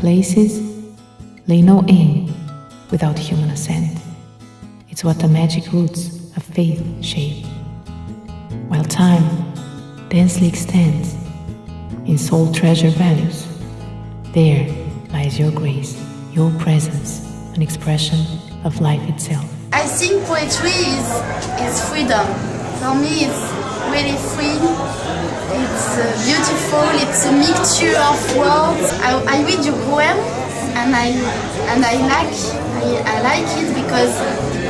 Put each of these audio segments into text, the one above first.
places lay no aim without human assent. It's what the magic roots of faith shape. While time densely extends in soul treasure values, there lies your grace, your presence, an expression of life itself. I think poetry is, is freedom. For me, it's really free. It's uh, beautiful. It's a mixture of words. I, I read your poem and I and I like I, I like it because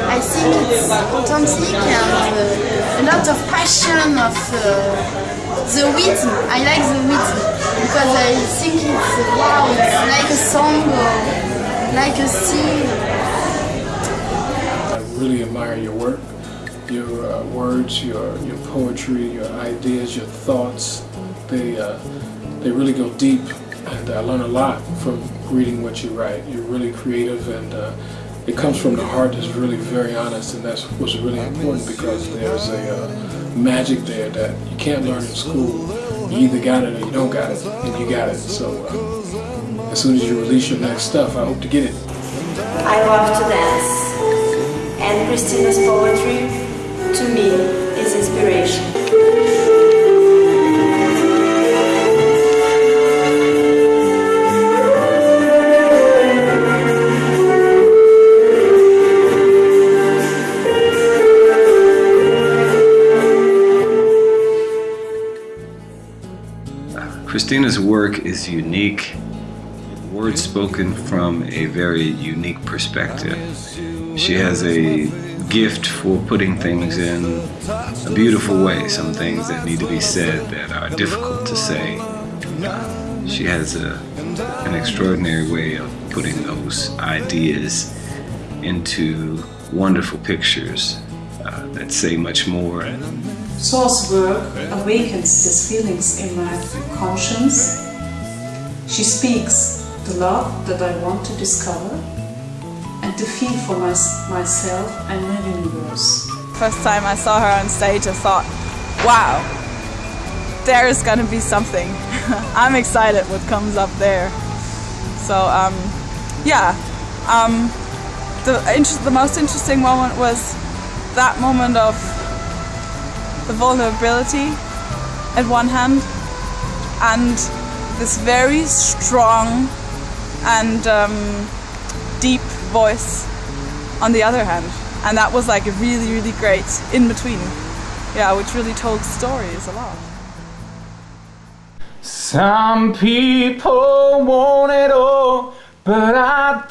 I think it's authentic and uh, a lot of passion of uh, the rhythm. I like the rhythm because I think it's wow. It's like a song or like a scene I really admire your work, your uh, words, your your poetry, your ideas, your thoughts. They uh, they really go deep, and I learn a lot from reading what you write. You're really creative, and uh, it comes from the heart. That's really very honest, and that's what's really important because there's a uh, magic there that you can't learn in school. You either got it or you don't got it, and you got it. So uh, as soon as you release your next stuff, I hope to get it. I love to dance and Christina's poetry, to me, is inspiration. Christina's work is unique, words spoken from a very unique perspective. She has a gift for putting things in a beautiful way, some things that need to be said that are difficult to say. She has a, an extraordinary way of putting those ideas into wonderful pictures uh, that say much more. Saul's work awakens these feelings in my conscience. She speaks the love that I want to discover to feel for my, myself and my universe. First time I saw her on stage, I thought, wow, there is gonna be something. I'm excited what comes up there. So um, yeah, um, the, the most interesting moment was that moment of the vulnerability at one hand and this very strong and um, deep voice on the other hand. And that was like a really, really great in between. Yeah, which really told stories a lot. Some people want it all, but I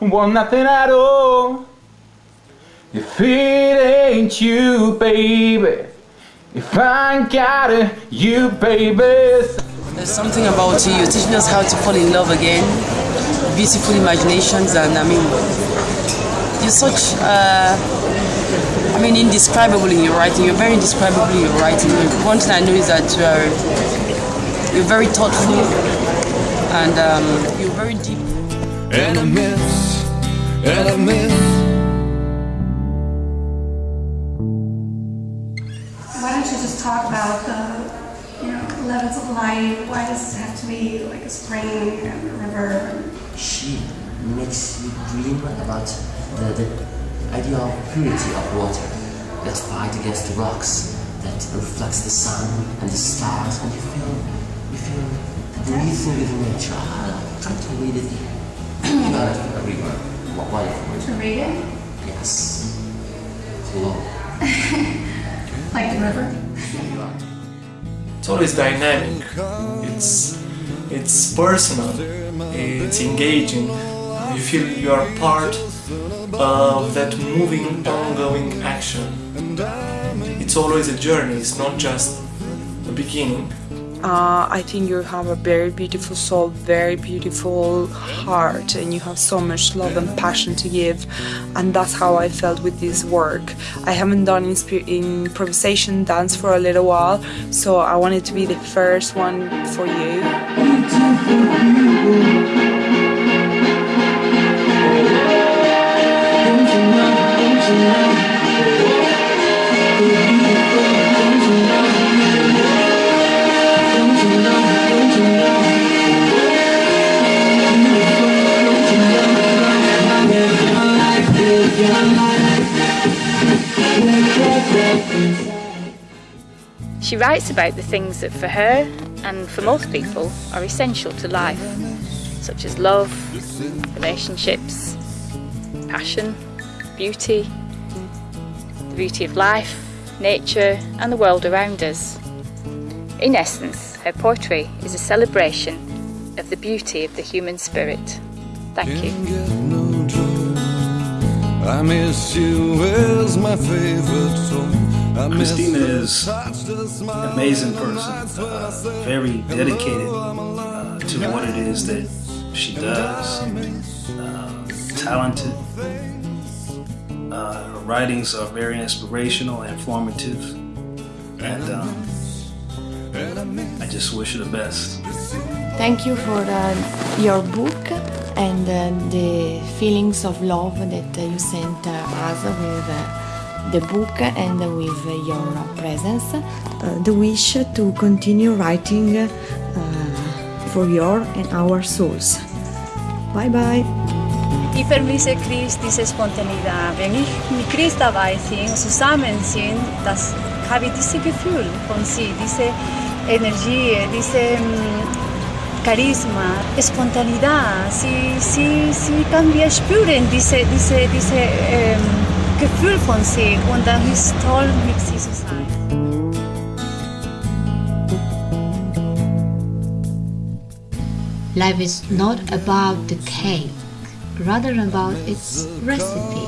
don't want nothing at all. If it ain't you, baby, if I ain't got it, you, baby. There's something about you, you're teaching us how to fall in love again beautiful imaginations and I mean you're such uh, I mean indescribable in your writing. You're very indescribable in your writing. One thing I know is that you're you're very thoughtful and um, you're very deep. And a miss and a miss. Why don't you just talk about the you know levels of light? Why does it have to be like a spring and a river she makes you dream about the, the idea of purity of water that fight against the rocks, that reflects the sun and the stars, and you feel you feel breathing with nature. Ah, try to read it. you it, a river. What, To read it? Yes. Flow. like the river? It's always dynamic. It's it's personal it's engaging, you feel you are part of that moving, ongoing action. It's always a journey, it's not just a beginning. Uh, I think you have a very beautiful soul, very beautiful heart, and you have so much love and passion to give. And that's how I felt with this work. I haven't done improvisation dance for a little while, so I wanted to be the first one for you. She writes about the things that for her and for most people are essential to life, such as love, relationships, passion, beauty, the beauty of life, nature and the world around us. In essence, her poetry is a celebration of the beauty of the human spirit. Thank you. I miss you as my favorite song. Christina is an amazing person, uh, very dedicated uh, to what it is that she does, uh, talented. Uh, her writings are very inspirational and informative, and um, I just wish her the best. Thank you for uh, your book and uh, the feelings of love that you sent us with the book and with your presence. Uh, the wish to continue writing uh, for your and our souls. Bye bye. I för mig är Chris diese Spontanität. Wenn ich mit Chris dabei bin, zusammen sind, das habe ich dieses Gefühl von sie, diese Energie, diese Charisma, Spontanität. Sie, sie, sie kann wir spüren diese, diese, diese ähm, Gefühl von sie und dann ist toll, mit sie zu sein. Life is not about the cake, rather about its recipe.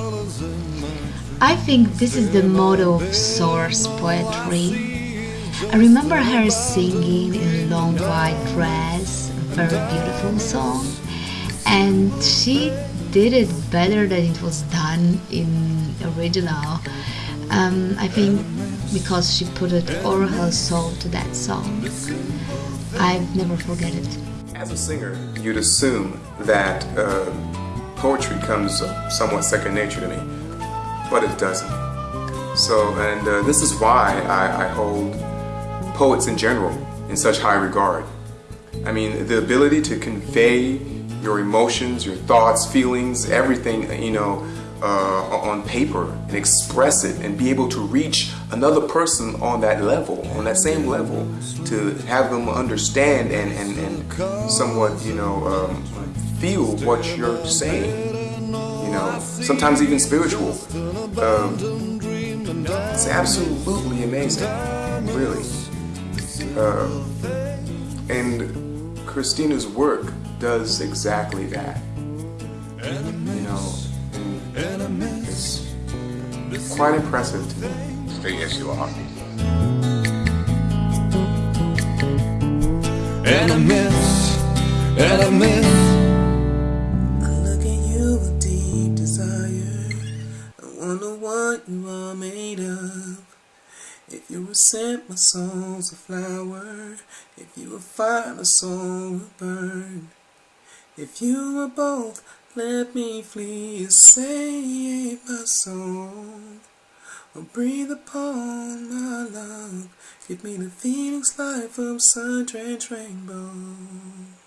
I think this is the motto of Source poetry. I remember her singing in a long white dress, a very beautiful song, and she did it better than it was done in original. Um, I think because she put it all her soul to that song. I've never forget it. As a singer, you'd assume that uh, poetry comes somewhat second nature to me, but it doesn't. So, and uh, this is why I, I hold poets in general in such high regard. I mean, the ability to convey your emotions, your thoughts, feelings, everything, you know, uh, on paper and express it and be able to reach another person on that level, on that same level, to have them understand and, and, and somewhat, you know, um, feel what you're saying. You know, sometimes even spiritual. Um, it's absolutely amazing, really. Uh, and Christina's work does exactly that. Quite impressive to me. Yes, you are. And I miss, and I miss. I look at you with deep desire. I wonder what you are made of. If you were sent, my soul's a flower. If you were fire, my soul would burn. If you were both, let me flee and save my soul. Breathe upon my love. Give me the feelings like from sun-drenched rainbows.